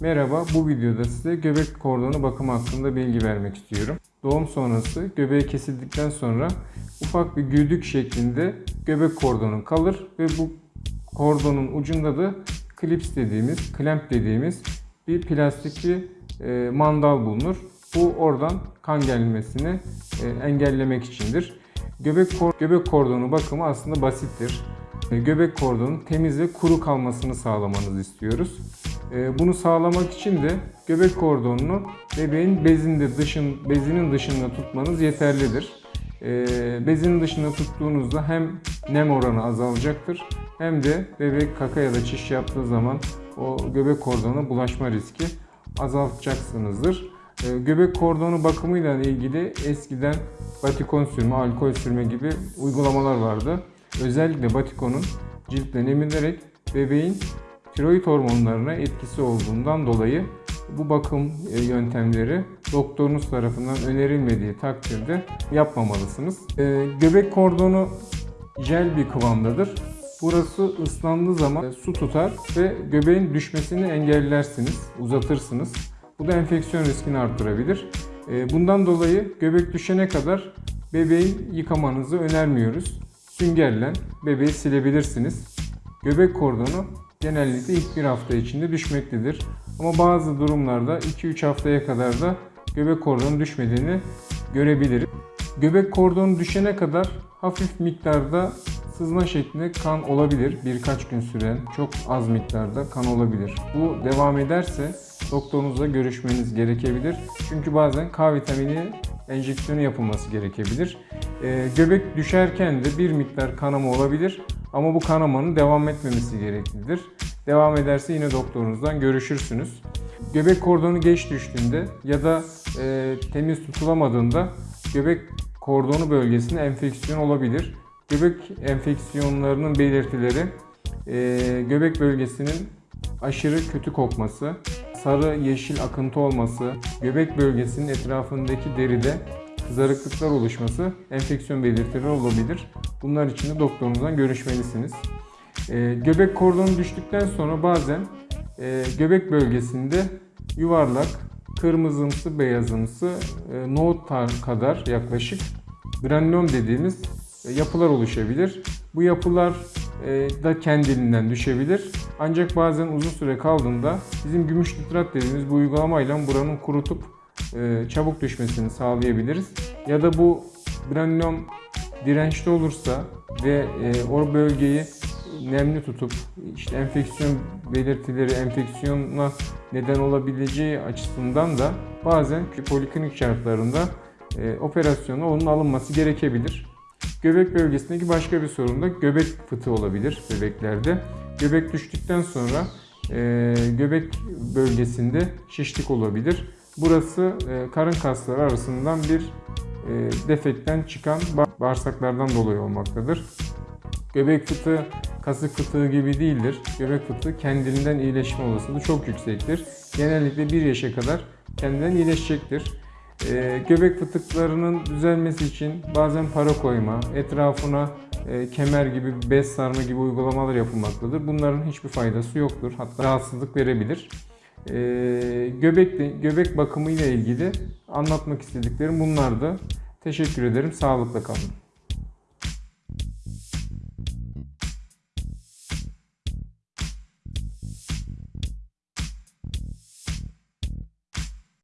Merhaba, bu videoda size göbek kordonu bakımı hakkında bilgi vermek istiyorum. Doğum sonrası göbeği kesildikten sonra ufak bir güdük şeklinde göbek kordonu kalır ve bu kordonun ucunda da klips dediğimiz, klemp dediğimiz bir plastik bir e, mandal bulunur. Bu oradan kan gelmesini e, engellemek içindir. Göbek, kor- göbek kordonu bakımı aslında basittir. E, Göbek kordonun temiz ve kuru kalmasını sağlamanızı istiyoruz. E, Bunu sağlamak için de göbek kordonunu bebeğin bezinde dışın, bezinin dışında tutmanız yeterlidir. E, Bezinin dışında tuttuğunuzda hem nem oranı azalacaktır hem de bebek kaka ya da çiş yaptığı zaman o göbek kordonuna bulaşma riski azaltacaksınızdır. E, Göbek kordonu bakımıyla ilgili eskiden batikon sürme, alkol sürme gibi uygulamalar vardı. Özellikle batikonun ciltten emilerek bebeğin tiroid hormonlarına etkisi olduğundan dolayı bu bakım e, yöntemleri doktorunuz tarafından önerilmediği takdirde yapmamalısınız. E, Göbek kordonu jel bir kıvamdadır. Burası ıslandığı zaman e, su tutar ve göbeğin düşmesini engellersiniz, uzatırsınız. Bu da enfeksiyon riskini arttırabilir. Bundan dolayı göbek düşene kadar bebeği yıkamanızı önermiyoruz. Süngerle bebeği silebilirsiniz. Göbek kordonu genellikle ilk bir hafta içinde düşmektedir. Ama bazı durumlarda 2-3 haftaya kadar da göbek kordonu düşmediğini görebiliriz. Göbek kordonu düşene kadar hafif miktarda sızma şeklinde kan olabilir. Birkaç gün süren çok az miktarda kan olabilir. Bu devam ederse doktorunuzla görüşmeniz gerekebilir. Çünkü bazen K vitamini enjeksiyonu yapılması gerekebilir. Ee, göbek düşerken de bir miktar kanama olabilir ama bu kanamanın devam etmemesi gereklidir. Devam ederse yine doktorunuzdan görüşürsünüz. Göbek kordonu geç düştüğünde ya da e, temiz tutulamadığında göbek kordonu bölgesinde enfeksiyon olabilir. Göbek enfeksiyonlarının belirtileri e, göbek bölgesinin aşırı kötü kokması, sarı yeşil akıntı olması, göbek bölgesinin etrafındaki deride kızarıklıklar oluşması enfeksiyon belirtileri olabilir. Bunlar için de doktorunuzdan görüşmelisiniz. E, göbek kordonu düştükten sonra bazen e, göbek bölgesinde yuvarlak, kırmızımsı, beyazımsı, e, nohut kadar yaklaşık granulom dediğimiz e, yapılar oluşabilir. Bu yapılar e, da kendiliğinden düşebilir. Ancak bazen uzun süre kaldığında bizim gümüş nitrat dediğimiz bu uygulamayla buranın kurutup e, çabuk düşmesini sağlayabiliriz. Ya da bu granulom dirençli olursa ve e, o bölgeyi nemli tutup işte enfeksiyon belirtileri enfeksiyona neden olabileceği açısından da bazen poliklinik şartlarında e, operasyona onun alınması gerekebilir. Göbek bölgesindeki başka bir sorun da göbek fıtığı olabilir bebeklerde. Göbek düştükten sonra e, göbek bölgesinde şişlik olabilir. Burası e, karın kasları arasından bir e, defekten çıkan ba- bağırsaklardan dolayı olmaktadır. Göbek fıtığı kasık fıtığı gibi değildir. Göbek fıtığı kendiliğinden iyileşme olasılığı çok yüksektir. Genellikle 1 yaşa kadar kendinden iyileşecektir. Ee, göbek fıtıklarının düzelmesi için bazen para koyma, etrafına e, kemer gibi, bez sarma gibi uygulamalar yapılmaktadır. Bunların hiçbir faydası yoktur. Hatta rahatsızlık verebilir. Ee, göbek, göbek bakımı ile ilgili anlatmak istediklerim bunlardı. Teşekkür ederim. Sağlıkla kalın.